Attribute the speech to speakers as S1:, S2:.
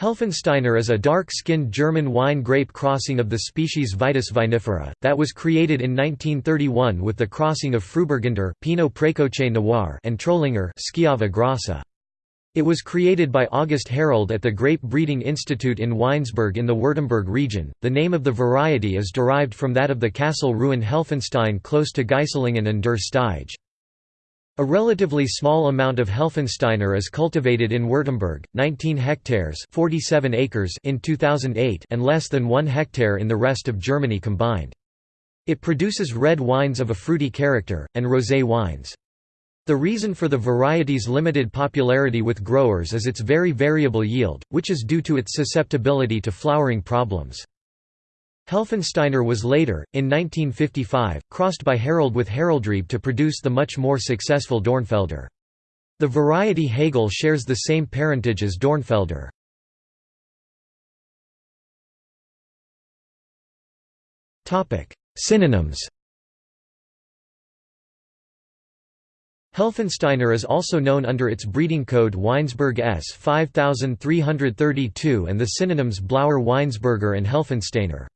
S1: Helfensteiner is a dark-skinned German wine grape crossing of the species Vitis vinifera, that was created in 1931 with the crossing of Frühburgunder Pinot Précoce Noir and Trollinger Schiava Grassa. It was created by August Herold at the Grape Breeding Institute in Weinsberg in the Württemberg region. The name of the variety is derived from that of the castle ruin Helfenstein close to Geislingen an der Steige. A relatively small amount of Helfensteiner is cultivated in Württemberg, 19 hectares 47 acres in 2008 and less than 1 hectare in the rest of Germany combined. It produces red wines of a fruity character, and rosé wines. The reason for the variety's limited popularity with growers is its very variable yield, which is due to its susceptibility to flowering problems. Helfensteiner was later, in 1955, crossed by Herold with Heroldrebe to produce the much more successful Dornfelder. The variety Hegel shares the same parentage as Dornfelder. Synonyms Helfensteiner is also known under its breeding code Weinsberg S 5332 and the synonyms Blauer Weinsberger and Helfensteiner.